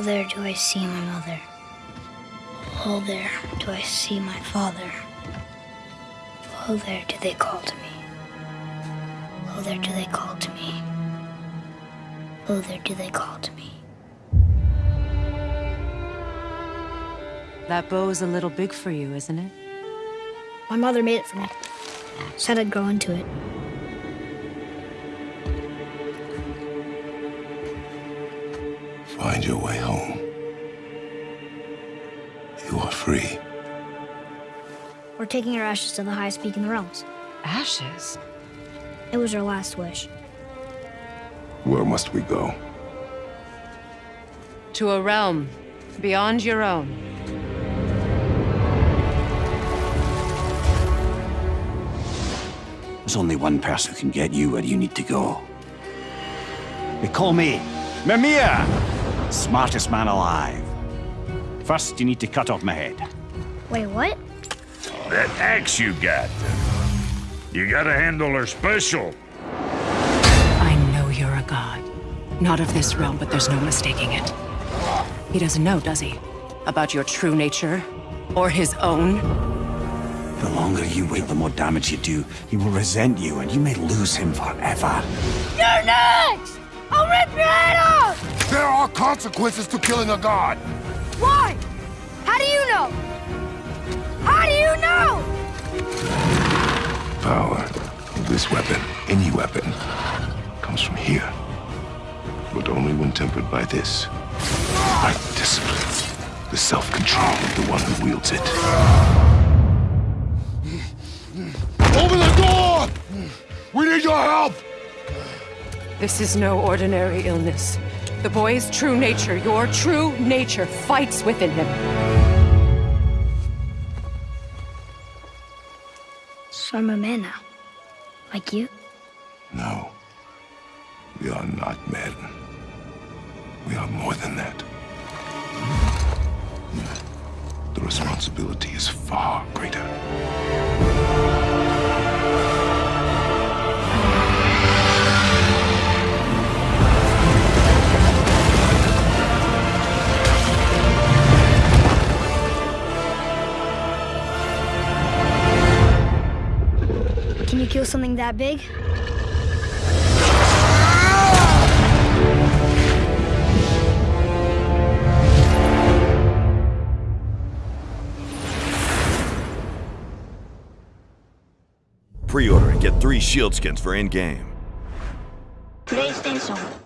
I see my mother. Oh, there do I see my father. Oh, there do they call to me. Oh, there do they call to me. Oh, there do they call to me. That bow's a little big for you, isn't it? My mother made it for me. Said I'd grow into it. Find your way home. You are free. We're taking our ashes to the highest peak in the realms. Ashes? It was our last wish. Where must we go? To a realm beyond your own. There's only one person who can get you where you need to go. They call me Mimir, smartest man alive. First, you need to cut off my head. Wait, what? That axe you got. You gotta handle her special. I know you're a god. Not of this realm, but there's no mistaking it. He doesn't know, does he? About your true nature? Or his own? The longer you wait, the more damage you do. He will resent you, and you may lose him forever. You're next! I'll rip your head off! Are consequences to killing a god! Why? How do you know? How do you know? Power of this weapon, any weapon, comes from here. But only when tempered by this. By discipline. The self-control of the one who wields it. Open the door! We need your help! This is no ordinary illness. The boy's true nature, your true nature, fights within him. So I'm a man now. Like you? No. We are not men. We are more than that. The responsibility is far greater. Can kill something that big? Pre-order and get three shield skins for in-game. PlayStation